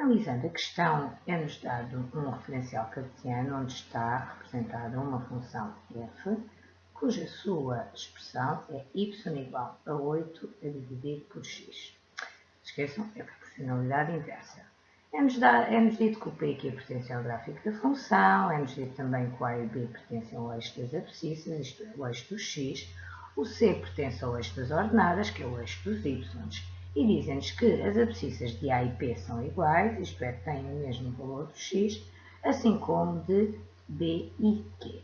Analisando a questão, é-nos dado um referencial cartesiano onde está representada uma função f, cuja sua expressão é y igual a 8 a dividir por x. Esqueçam, é proporcionalidade inversa. É-nos é dito que o P aqui pertence ao gráfico da função, é-nos dito também que o A e o B pertencem ao eixo das abscissas, isto é, o eixo do x, o C pertence ao eixo das ordenadas, que é o eixo dos y, e dizem-nos que as abscissas de A e P são iguais, isto é, têm o mesmo valor do x, assim como de B e Q.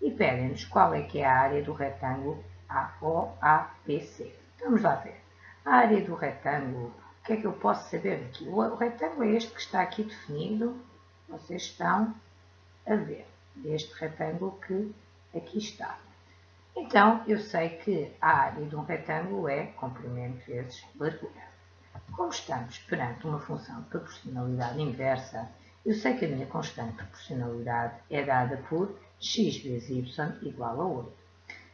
E pedem-nos qual é que é a área do retângulo AOAPC. Vamos lá ver. A área do retângulo que é que eu posso saber daqui? O retângulo é este que está aqui definido, vocês estão a ver, este retângulo que aqui está. Então, eu sei que a área de um retângulo é comprimento vezes largura. Como estamos perante uma função de proporcionalidade inversa, eu sei que a minha constante de proporcionalidade é dada por x vezes y igual a 8.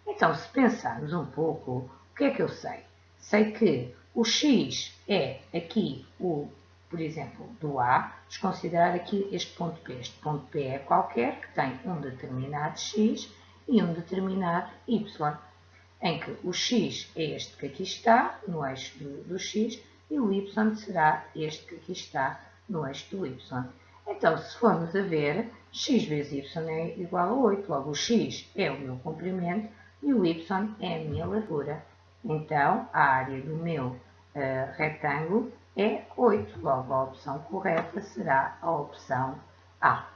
Então, se pensarmos um pouco, o que é que eu sei? Sei que o x é aqui o, por exemplo, do A, vamos considerar aqui este ponto P. Este ponto P é qualquer que tem um determinado x e um determinado y, em que o x é este que aqui está, no eixo do, do x, e o y será este que aqui está, no eixo do y. Então, se formos a ver, x vezes y é igual a 8, logo o x é o meu comprimento e o y é a minha largura. Então, a área do meu uh, retângulo é 8. Logo, a opção correta será a opção A.